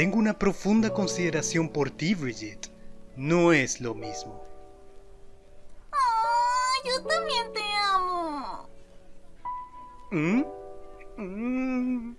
Tengo una profunda consideración por ti, Bridget. No es lo mismo. Oh, yo también te amo. ¿Mm? ¿Mm?